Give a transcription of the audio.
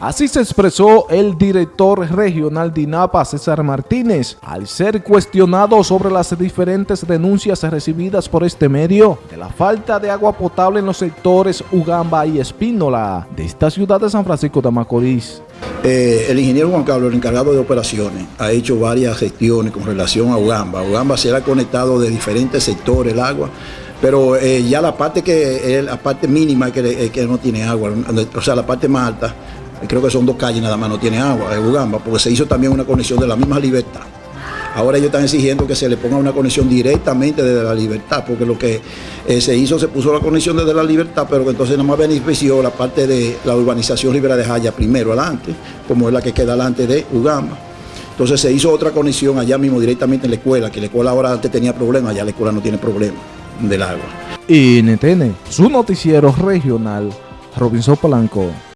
Así se expresó el director regional de INAPA, César Martínez, al ser cuestionado sobre las diferentes denuncias recibidas por este medio de la falta de agua potable en los sectores Ugamba y Espínola de esta ciudad de San Francisco de Macorís. Eh, el ingeniero Juan Carlos, el encargado de operaciones, ha hecho varias gestiones con relación a Ugamba. Ugamba será conectado de diferentes sectores el agua, pero eh, ya la parte que la parte mínima que, eh, que no tiene agua, o sea, la parte más alta, creo que son dos calles nada más, no tiene agua, es Ugamba, porque se hizo también una conexión de la misma libertad. Ahora ellos están exigiendo que se le ponga una conexión directamente desde la libertad, porque lo que eh, se hizo, se puso la conexión desde la libertad, pero que entonces nada más benefició la parte de la urbanización Ribera de Jaya primero adelante, como es la que queda delante de Ugamba. Entonces se hizo otra conexión allá mismo directamente en la escuela, que la escuela ahora antes tenía problemas, ya la escuela no tiene problema del agua. Y NTN, su noticiero regional, Robinson Polanco.